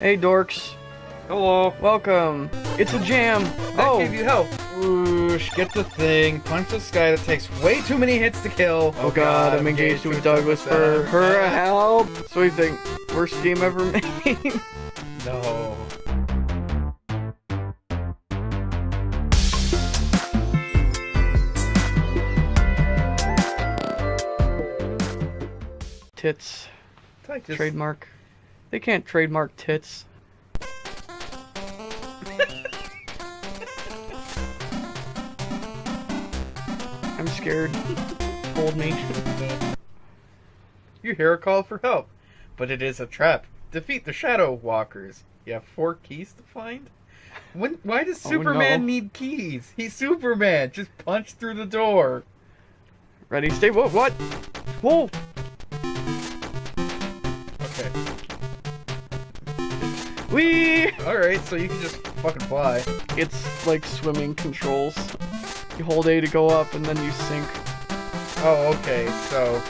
Hey dorks, Hello. welcome. It's a jam. That oh, gave you help. Whoosh, get the thing, punch this guy that takes way too many hits to kill. oh, oh god, I'm engaged with Douglas for her help. So you think worst game ever made? No. tits. Like Trademark. They can't trademark tits. I'm scared. Hold me. You hear a call for help, but it is a trap. Defeat the Shadow Walkers. You have four keys to find? When, why does Oh, Superman no. need keys? He's Superman. Just punch through the door. Ready, stay. What? What? Whoa! Alright, so you can just fucking fly. It's like swimming controls. You hold A to go up, and then you sink. Oh, okay, so.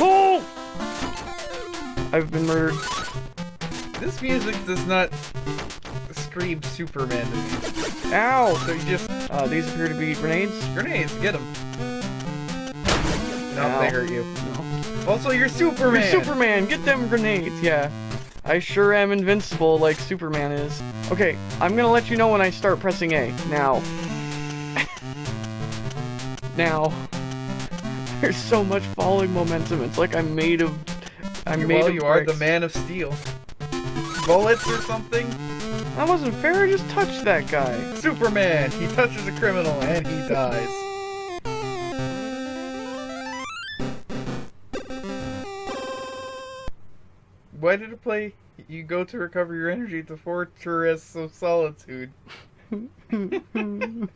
Oh! I've been murdered. This music does not scream Superman to me. Ow! So you just. Uh, these appear to be grenades. Grenades, get them. No, Ow. they hurt you. No. Also, you're Superman! You're Superman! Get them grenades! Yeah. I sure am invincible like Superman is. Okay, I'm gonna let you know when I start pressing A. Now. now. There's so much falling momentum. It's like I'm made of. I'm made well, of you are the man of steel. Bullets or something? That wasn't fair. I just touched that guy. Superman! He touches a criminal and he dies. Why did it play? You go to recover your energy at the Fortress of Solitude. And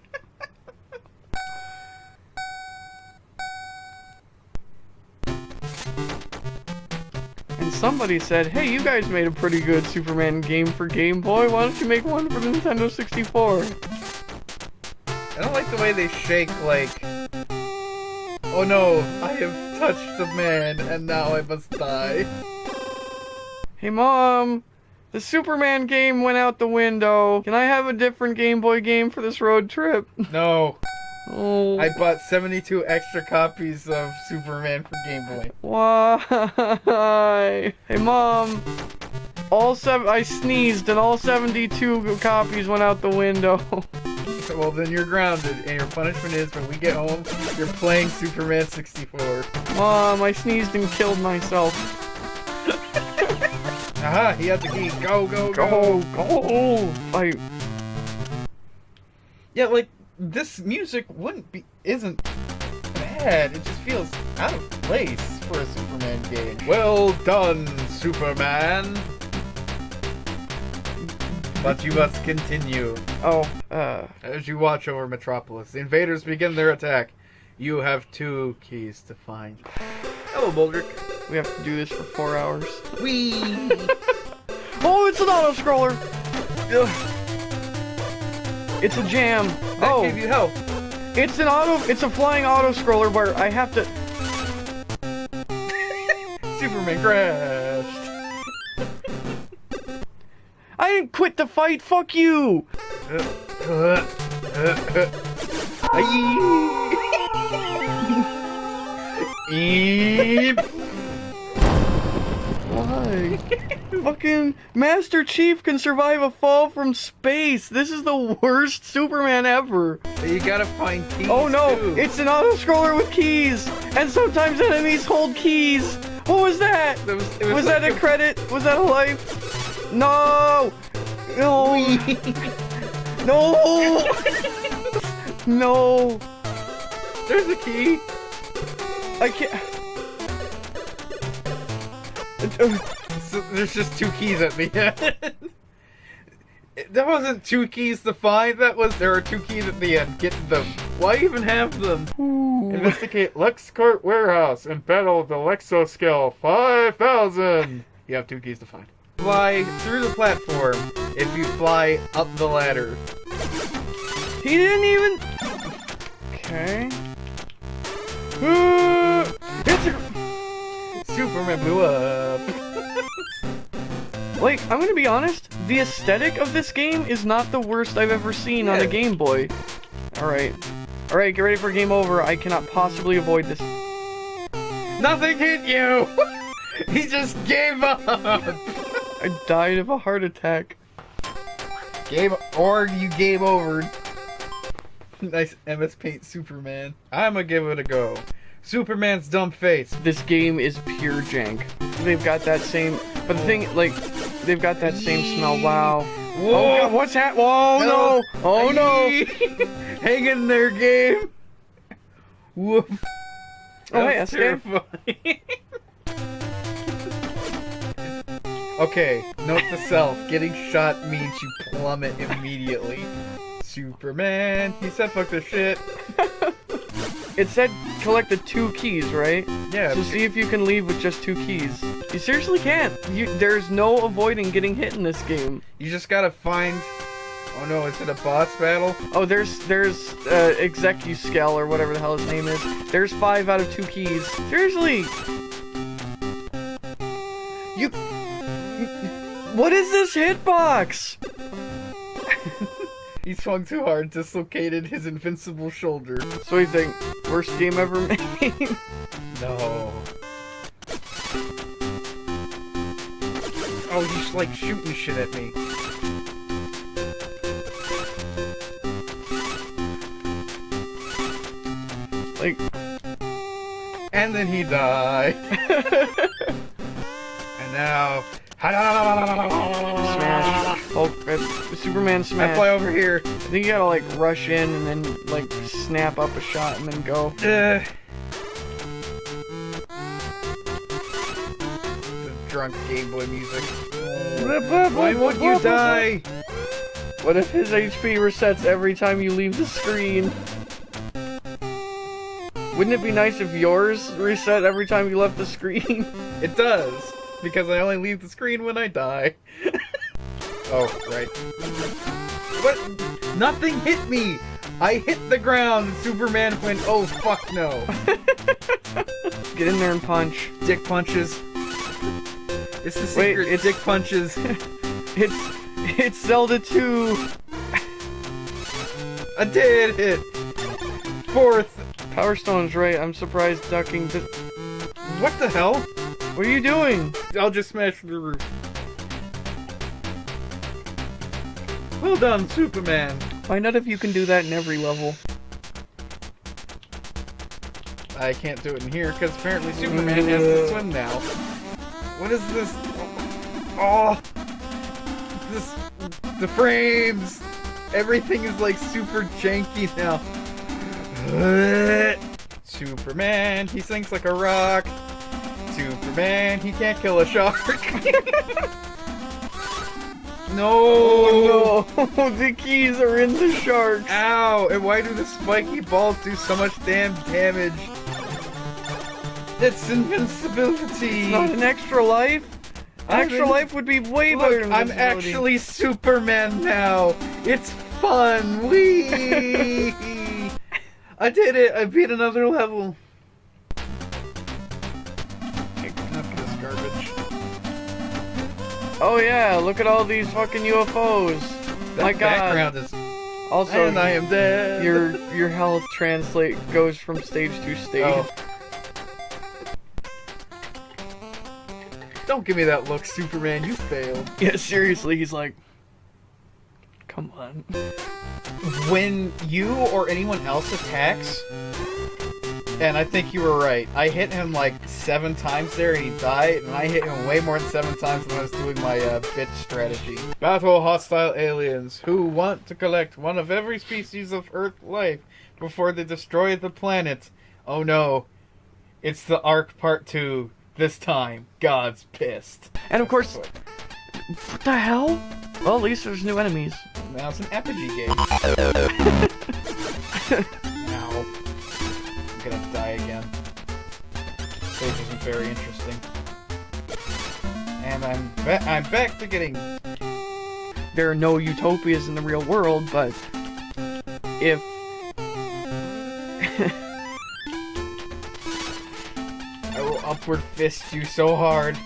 somebody said, hey, you guys made a pretty good Superman game for Game Boy. Why don't you make one for Nintendo 64? I don't like the way they shake like Oh no, I have touched the man and now I must die. Hey, Mom! The Superman game went out the window. Can I have a different Game Boy game for this road trip? No. Oh. I bought 72 extra copies of Superman for Game Boy. Why? Hey, Mom! All seven. I sneezed and all 72 copies went out the window. Well, then you're grounded, and your punishment is when we get home, you're playing Superman 64. Mom, I sneezed and killed myself. Aha, he had the key. Go, go, go. Go, go! I. Yeah, like, this music wouldn't be, isn't bad. It just feels out of place for a Superman game. Well done, Superman. But you must continue. Oh, uh. As you watch over Metropolis, the invaders begin their attack. You have two keys to find. Hello, Boldrick. We have to do this for four hours. Wee. Oh, it's an auto scroller! It's a jam. That oh, gave you help. it's an auto. It's a flying auto scroller where I have to. Superman crashed. I didn't quit the fight. Fuck you. Eep. Fucking Master Chief can survive a fall from space. This is the worst Superman ever. You gotta find keys. Oh no, too. it's an auto scroller with keys, and sometimes enemies hold keys. What was that? It was, it Was, was that like a credit? Was that a life? No! No! no! no! There's a key. I can't. So there's just two keys at the end. That wasn't two keys to find. That was there are two keys at the end. Get them. Why even have them? ooh. Investigate LexCorp warehouse and battle the Lexoskel 5000. You have two keys to find. Fly through the platform if you fly up the ladder. He didn't even. Okay. A. Superman blew up. Like, I'm gonna be honest, the aesthetic of this game is not the worst I've ever seen on a Game Boy. Alright. Alright, get ready for game over. I cannot possibly avoid this. Nothing hit you! he just gave up! I died of a heart attack. Game or you game over. nice MS Paint Superman. I'ma give it a go. Superman's dumb face. This game is pure jank. They've got that same, but the thing, like, they've got that same smell. Wow. Whoa! Oh god, what's that? Whoa, oh, no! Oh no! Hang in there, game. Whoop. Oh, hey, That's terrifying. okay, note to self: getting shot means you plummet immediately. Superman, he said, "Fuck this shit." It said collect the two keys, right? Yeah. So see if you can leave with just two keys. You seriously can't. You, there's no avoiding getting hit in this game. You just gotta find. Oh no, is it a boss battle? Oh, there's there's uh, Execuskel or whatever the hell his name is. There's five out of two keys. Seriously. You. What is this hitbox? He swung too hard, dislocated his invincible shoulder. So you think worst game ever made? No. Oh, he's like shooting shit at me. like. And then he died. and now. Superman smash. I fly over here. I think you gotta like rush in and then like snap up a shot and then go. Uh, the drunk Game Boy music. Why won't you die? What if his HP resets every time you leave the screen? Wouldn't it be nice if yours reset every time you left the screen? It does, because I only leave the screen when I die. oh, right. What? Nothing hit me! I hit the ground, Superman went, oh fuck no. Get in there and punch. Dick punches. It's the Wait, secret, it's- dick punches. It's it's Zelda 2. I did it! Fourth. Power Stone's right. I'm surprised ducking. Th- What the hell? what are you doing? I'll just smash the roof. Well done, Superman. Find out if you can do that in every level. I can't do it in here because apparently Superman has to swim now. What is this? Oh, this the frames. Everything is like super janky now. Superman, he sinks like a rock. Superman, he can't kill a shark. no. Oh no! the keys are in the shark! Ow! And why do the spiky balls do so much damn damage? It's invincibility! Not an extra life. I'm Extra in- life would be way better. Look, than I'm actually Superman now! It's fun! Whee! I did it! I beat another level! Oh yeah! Look at all these fucking UFOs. That My God. background is. Also, and I am dead! your your health translate goes from stage to stage. Oh. Don't give me that look, Superman. You failed. Yeah, seriously, he's like, come on. when you or anyone else attacks, and I think you were right, I hit him like seven times there and he died, and I hit him way more than seven times when I was doing my uh, bitch strategy. Battle hostile aliens who want to collect one of every species of Earth life before they destroy the planet. Oh no, it's the Ark Part 2. This time, God's pissed. And of course, what the hell? Well, at least there's new enemies. Now it's an Apogee game. very interesting. And I'm ba- I'm back to getting There are no utopias in the real world, but if I will upward fist you so hard.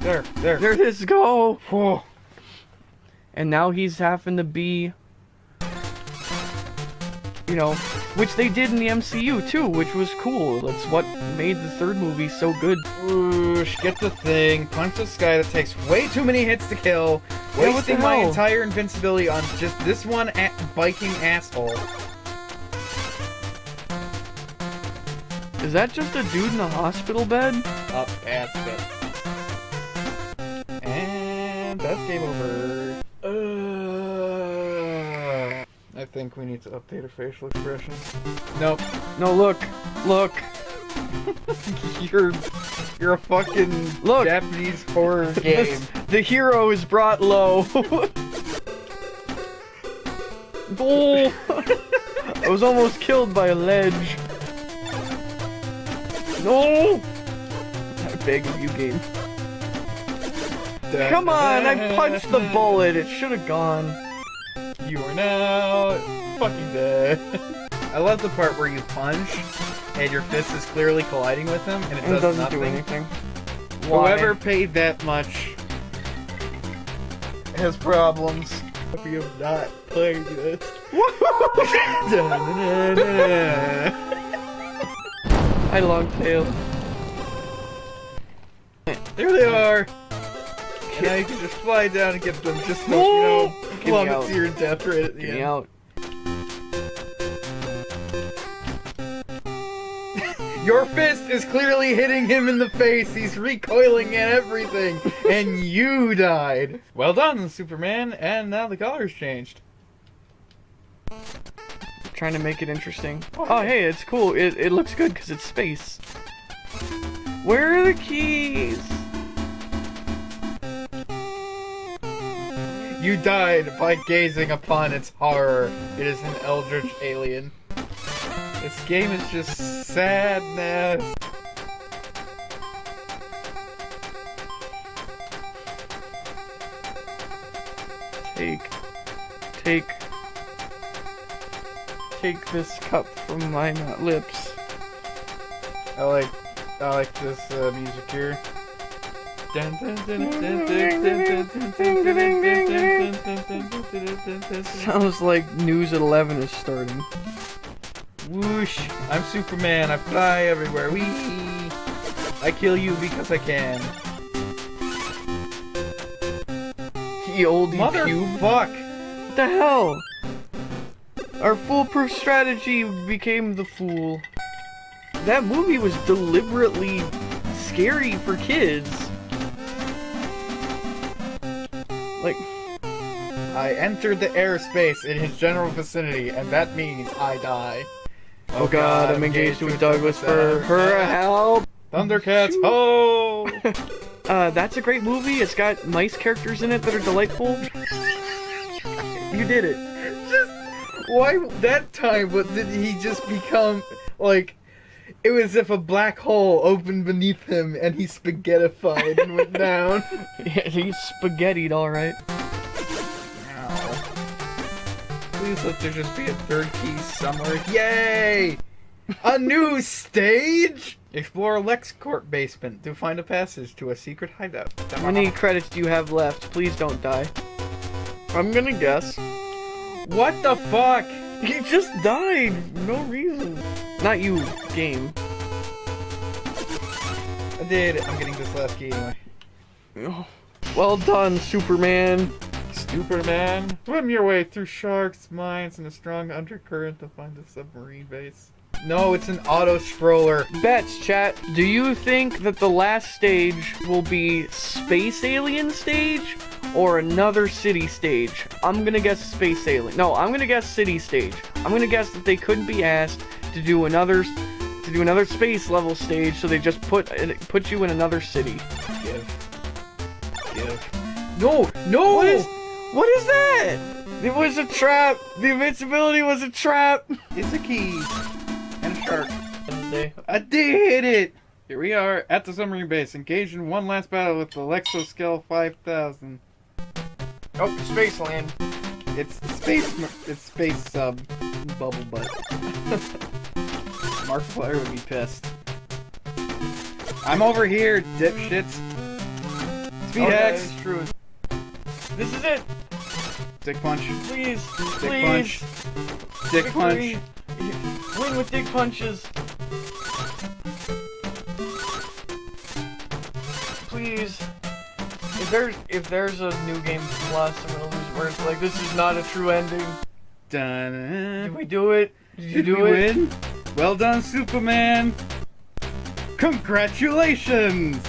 There, there. There it is, go! Whoa. And now he's having to be, you know, which they did in the MCU too, which was cool. That's what made the third movie so good. Whoosh, get the thing, punch this guy that takes way too many hits to kill, Yeah, wasting my entire invincibility on just this one a- biking asshole. Is that just a dude in a hospital bed? Up past it. And that's game over. Uh, I think we need to update our facial expressions. Nope. No, look, look, you're you're a fucking Look. Japanese horror game. the hero is brought low. oh, I was almost killed by a ledge. No! I beg of you, game. Come on, I punched the bullet. It should have gone. You are now fucking dead. I love the part where you punch and your fist is clearly colliding with him and it, It does doesn't nothing. do anything. Why? Whoever paid that much has problems. Hope you have not played this. I long tail. there they are. Now you can just fly down and get them just so, you know, plummet to your death right at the Get end. me out. Your fist is clearly hitting him in the face. He's recoiling and everything. and you died. Well done, Superman. And now the color's changed. Trying to make it interesting. Oh, oh hey, it's cool. It, it looks good because it's space. Where are the keys? You died by gazing upon its horror. It is an eldritch alien. This game is just sadness. Take, take, take this cup from my lips. I like, I like this uh, music here. Sounds like News at 11 is starting. Whoosh! I'm Superman. I fly everywhere. Wee! I kill you because I can. Ye old cube. Motherfuck! What the hell? Our foolproof strategy became the fool. That movie was deliberately scary for kids. Like, I entered the airspace in his general vicinity, and that means I die. oh god, I'm engaged with Douglas for her help. Thundercats, ho! Uh, that's a great movie. It's got nice characters in it that are delightful. You did it. Just why that time? but did he just become like? It was as if a black hole opened beneath him, and he spaghettified and went down. Yeah, he's spaghettied, alright. Please let there just be a third key somewhere. Yay! A new stage! Explore LexCorp basement to find a passage to a secret hideout. How many credits do you have left? Please don't die. I'm gonna guess. What the fuck? He just died. No reason. Not you, game. I did. I'm getting this last key anyway. Oh. Well done, Superman. Superman, swim your way through sharks, mines, and a strong undercurrent to find a submarine base. No, it's an auto scroller. Bets, chat. Do you think that the last stage will be Space Alien stage or another city stage? I'm gonna guess Space Alien. No, I'm gonna guess City stage. I'm gonna guess that they couldn't be asked to do another to do another space level stage, so they just put put you in another city. Give. Give. No, no! What is what is that? It was a trap. The invincibility was a trap. It's a key. And a shark. I did it! Here we are at the submarine base, engaged in one last battle with the Lexoskel 5000. Oh, Spaceland. It's space. It's space sub. Bubble butt. Markiplier would be pissed. I'm over here, dipshits. Speed Okay, hacks. it's true. This is it. Dick punch. Please, Dick please. punch. Dick punch. Victory. Win with dick punches. Please. If there's if there's a new game plus, I'm gonna lose words. Like this is not a true ending. Dun. Did we do it? Did you Did do we it? win? Well done, Superman! Congratulations!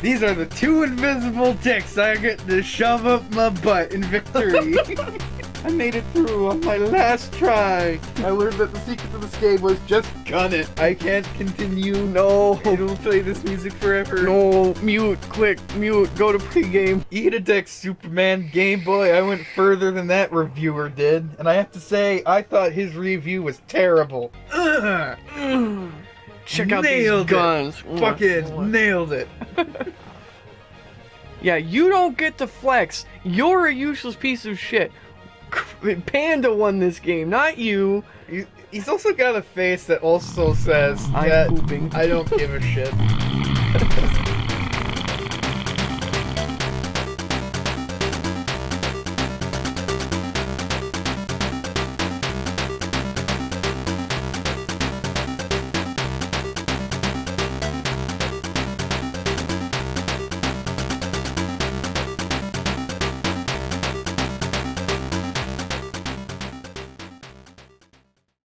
These are the two invisible dicks I get to shove up my butt in victory. I made it through on my last try. I learned that the secret of this game was just gun it. I can't continue. No. It'll play this music forever. No, mute, quick, mute, go to pregame. Eat a dick, Superman Game Boy. I went further than that reviewer did, and I have to say, I thought his review was terrible. Ugh. Check out Nailed these it. guns. Fucking nailed it. Yeah, you don't get to flex. You're a useless piece of shit. Panda won this game, not you. He- He's also got a face that also says I'm that pooping. I don't give a shit.